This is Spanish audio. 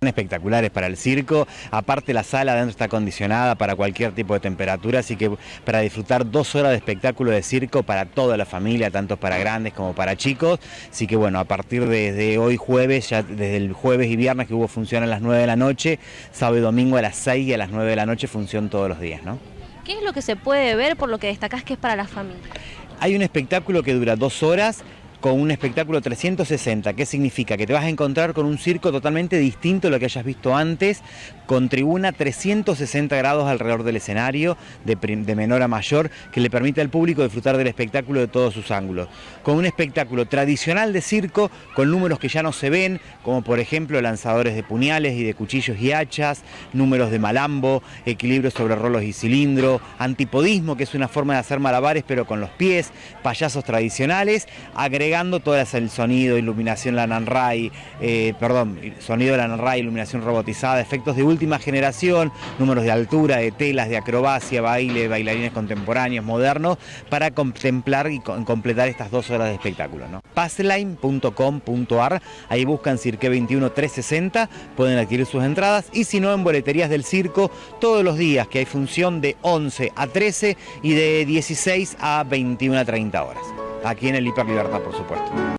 Espectaculares para el circo, aparte la sala adentro está acondicionada para cualquier tipo de temperatura, así que para disfrutar dos horas de espectáculo de circo para toda la familia, tanto para grandes como para chicos, así que bueno, a partir de, hoy jueves, ya desde el jueves y viernes que hubo función a las 9 de la noche, sábado y domingo a las 6 y a las 9 de la noche función todos los días, ¿no? ¿Qué es lo que se puede ver por lo que destacás que es para la familia? Hay un espectáculo que dura dos horas, con un espectáculo 360. ¿Qué significa? Que te vas a encontrar con un circo totalmente distinto a lo que hayas visto antes, con tribuna 360 grados alrededor del escenario, de, menor a mayor, que le permite al público disfrutar del espectáculo de todos sus ángulos. Con un espectáculo tradicional de circo, con números que ya no se ven, como por ejemplo lanzadores de puñales y de cuchillos y hachas, números de malambo, equilibrio sobre rolos y cilindro, antipodismo, que es una forma de hacer malabares pero con los pies, payasos tradicionales, agregando todo el sonido, iluminación la Nanrai, eh, perdón, sonido de la Nanrai, iluminación robotizada, efectos de última generación, números de altura, de telas, de acrobacia, baile, bailarines contemporáneos, modernos, para contemplar y completar estas dos horas de espectáculo. ¿no? Passline.com.ar, ahí buscan Cirque 21 360, pueden adquirir sus entradas y si no en boleterías del circo todos los días que hay función de 11 a 13 y de 16 a 21 a 30 horas. Aquí en el Hiper Libertad, por supuesto.